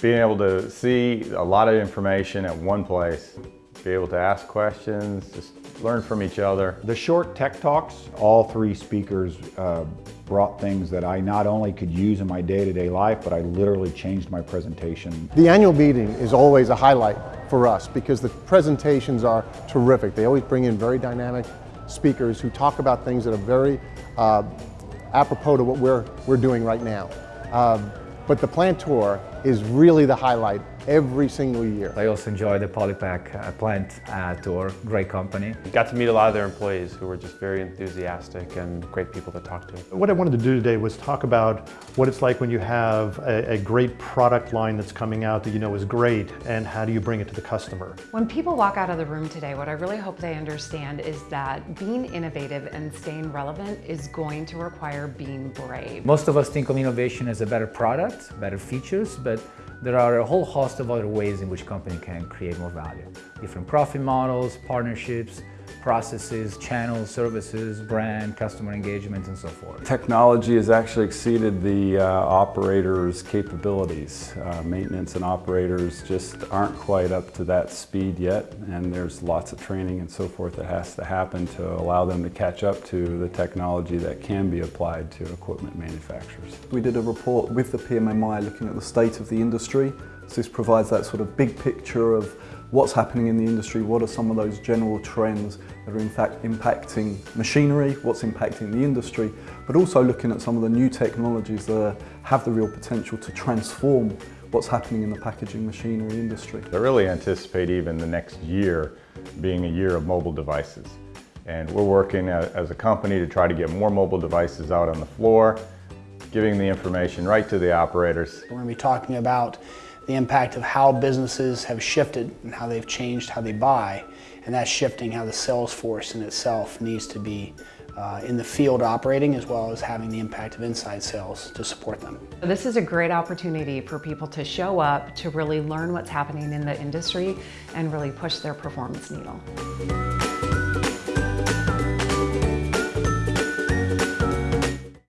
being able to see a lot of information at one place, be able to ask questions, just learn from each other. The short tech talks, all three speakers uh, brought things that I not only could use in my day-to-day -day life, but I literally changed my presentation. The annual meeting is always a highlight for us because the presentations are terrific. They always bring in very dynamic speakers who talk about things that are very uh, apropos to what we're, we're doing right now. Uh, but the plant tour is really the highlight every single year. I also enjoy the Polypack uh, plant uh, tour, great company. Got to meet a lot of their employees who were just very enthusiastic and great people to talk to. What I wanted to do today was talk about what it's like when you have a, a great product line that's coming out that you know is great and how do you bring it to the customer. When people walk out of the room today, what I really hope they understand is that being innovative and staying relevant is going to require being brave. Most of us think of innovation as a better product, better features, but there are a whole host of other ways in which company can create more value. Different profit models, partnerships, processes, channels, services, brand, customer engagement, and so forth. Technology has actually exceeded the uh, operators' capabilities. Uh, maintenance and operators just aren't quite up to that speed yet, and there's lots of training and so forth that has to happen to allow them to catch up to the technology that can be applied to equipment manufacturers. We did a report with the PMMI looking at the state of the industry. So this provides that sort of big picture of what's happening in the industry, what are some of those general trends that are in fact impacting machinery, what's impacting the industry, but also looking at some of the new technologies that have the real potential to transform what's happening in the packaging machinery industry. I really anticipate even the next year being a year of mobile devices. And we're working as a company to try to get more mobile devices out on the floor, giving the information right to the operators. We're going to be talking about the impact of how businesses have shifted and how they've changed how they buy, and that's shifting how the sales force in itself needs to be uh, in the field operating as well as having the impact of inside sales to support them. This is a great opportunity for people to show up, to really learn what's happening in the industry and really push their performance needle.